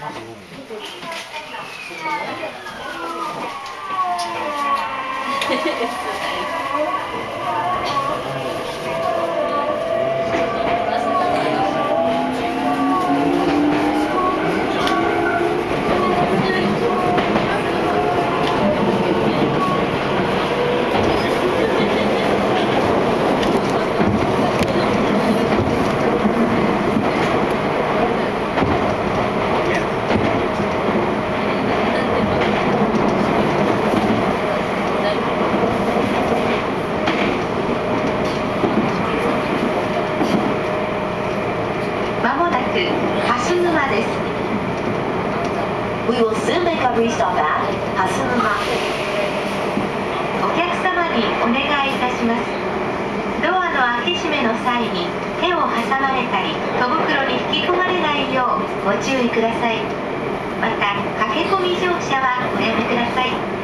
フフフッ素材です。まもなく蓮沼です。We will soon make a restop at 蓮沼。お客様にお願いいたします。ドアの開け閉めの際に手を挟まれたり戸袋に引き込まれないようご注意ください。また駆け込み乗車はおやめください。